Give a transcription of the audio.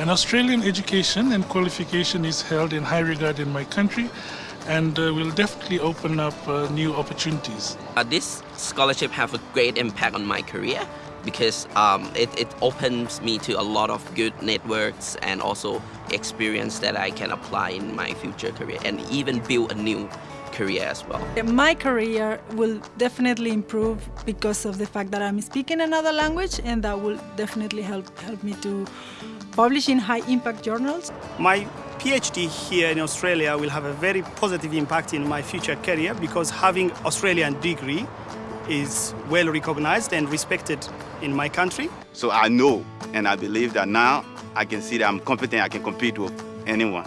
An Australian education and qualification is held in high regard in my country and uh, will definitely open up uh, new opportunities. Uh, this scholarship have a great impact on my career because um, it, it opens me to a lot of good networks and also experience that I can apply in my future career and even build a new career as well. My career will definitely improve because of the fact that I'm speaking another language and that will definitely help, help me to publish in high impact journals. My PhD here in Australia will have a very positive impact in my future career because having Australian degree is well recognized and respected in my country. So I know and I believe that now I can see that I'm competent, I can compete with anyone.